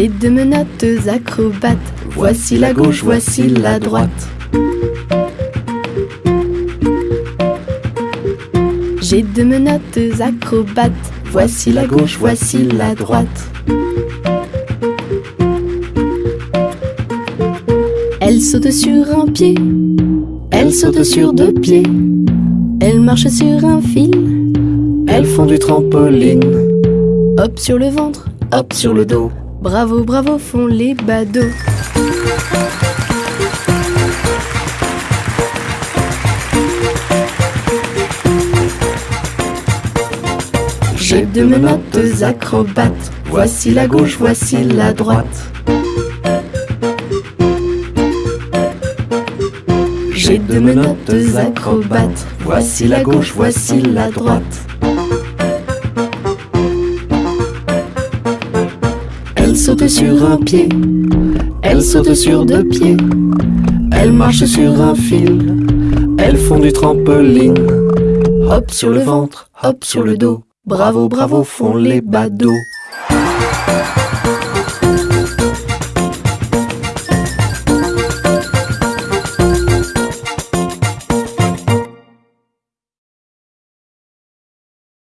deux menottes acrobates. Voici la gauche, voici la droite. J'ai deux menottes acrobates. Voici la gauche, voici la droite. Elle saute sur un pied, elle saute sur deux pieds, elle marche sur un fil, Elles font du trampoline, hop sur le ventre, hop sur le dos. Bravo, bravo font les badauds. J'ai deux menottes acrobates, voici la gauche, voici la droite. J'ai deux menottes acrobates, voici la gauche, voici la droite. Sur un pied, elles sautent sur deux pieds, elles marchent sur un fil, elles font du trampoline, hop sur le ventre, hop sur le dos. Bravo, bravo font les badauds.